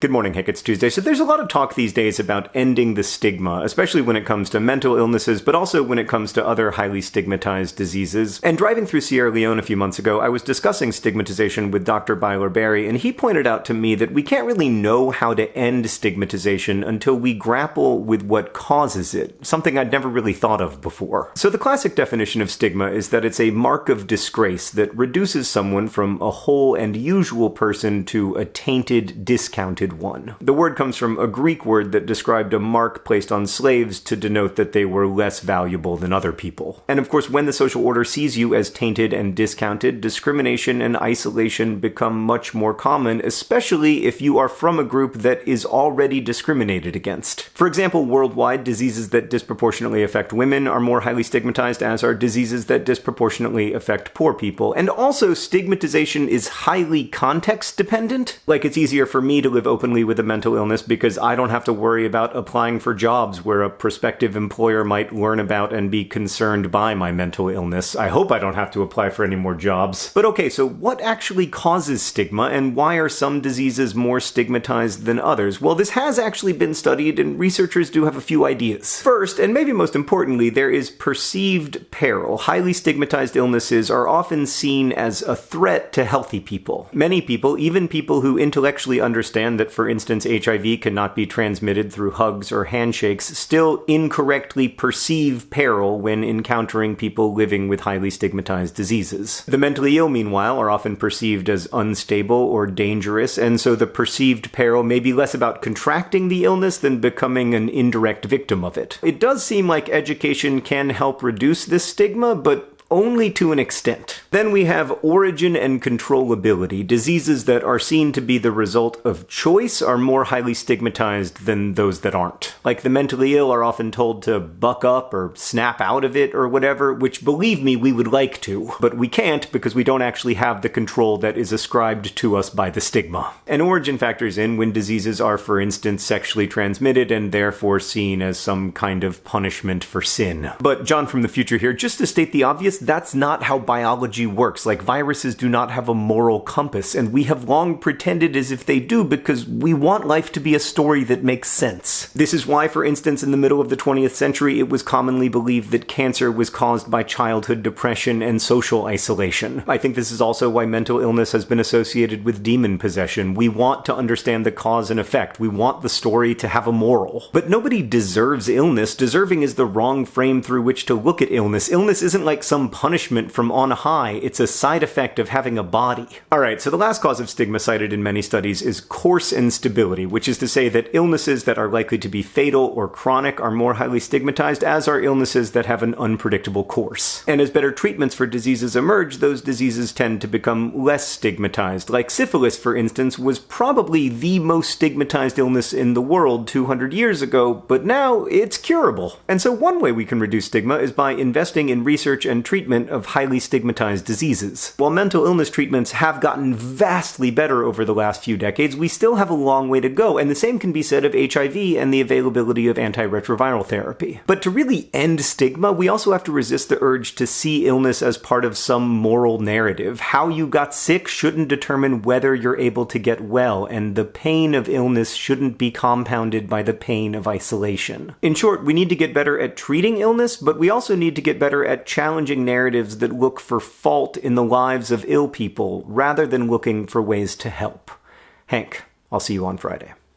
Good morning, Hank. It's Tuesday. So there's a lot of talk these days about ending the stigma, especially when it comes to mental illnesses, but also when it comes to other highly stigmatized diseases. And driving through Sierra Leone a few months ago, I was discussing stigmatization with Dr. Bailor Barrie, and he pointed out to me that we can't really know how to end stigmatization until we grapple with what causes it, something I'd never really thought of before. So the classic definition of stigma is that it's a mark of disgrace that reduces someone from a whole and usual person to a tainted, discounted one. The word comes from a Greek word that described a mark placed on slaves to denote that they were less valuable than other people. And of course, when the social order sees you as tainted and discounted, discrimination and isolation become much more common, especially if you are from a group that is already discriminated against. For example, worldwide, diseases that disproportionately affect women are more highly stigmatized, as are diseases that disproportionately affect poor people. And also, stigmatization is highly context dependent. Like, it's easier for me to live openly with a mental illness because I don't have to worry about applying for jobs where a prospective employer might learn about and be concerned by my mental illness. I hope I don't have to apply for any more jobs. But okay, so what actually causes stigma and why are some diseases more stigmatized than others? Well, this has actually been studied and researchers do have a few ideas. First, and maybe most importantly, there is perceived peril. Highly stigmatized illnesses are often seen as a threat to healthy people. Many people, even people who intellectually understand that that, for instance, HIV cannot be transmitted through hugs or handshakes, still incorrectly perceive peril when encountering people living with highly stigmatized diseases. The mentally ill, meanwhile, are often perceived as unstable or dangerous, and so the perceived peril may be less about contracting the illness than becoming an indirect victim of it. It does seem like education can help reduce this stigma, but only to an extent. Then we have origin and controllability. Diseases that are seen to be the result of choice are more highly stigmatized than those that aren't. Like the mentally ill are often told to buck up or snap out of it or whatever, which believe me, we would like to. But we can't because we don't actually have the control that is ascribed to us by the stigma. And origin factors in when diseases are, for instance, sexually transmitted and therefore seen as some kind of punishment for sin. But John from the future here, just to state the obvious, that's not how biology works. Like, viruses do not have a moral compass, and we have long pretended as if they do because we want life to be a story that makes sense. This is why, for instance, in the middle of the 20th century, it was commonly believed that cancer was caused by childhood depression and social isolation. I think this is also why mental illness has been associated with demon possession. We want to understand the cause and effect. We want the story to have a moral. But nobody deserves illness. Deserving is the wrong frame through which to look at illness. Illness isn't like some punishment from on high, it's a side effect of having a body. Alright, so the last cause of stigma cited in many studies is course instability, which is to say that illnesses that are likely to be fatal or chronic are more highly stigmatized, as are illnesses that have an unpredictable course. And as better treatments for diseases emerge, those diseases tend to become less stigmatized. Like syphilis, for instance, was probably the most stigmatized illness in the world 200 years ago, but now it's curable. And so one way we can reduce stigma is by investing in research and treatment treatment of highly stigmatized diseases. While mental illness treatments have gotten vastly better over the last few decades, we still have a long way to go, and the same can be said of HIV and the availability of antiretroviral therapy. But to really end stigma, we also have to resist the urge to see illness as part of some moral narrative. How you got sick shouldn't determine whether you're able to get well, and the pain of illness shouldn't be compounded by the pain of isolation. In short, we need to get better at treating illness, but we also need to get better at challenging narratives that look for fault in the lives of ill people rather than looking for ways to help. Hank, I'll see you on Friday.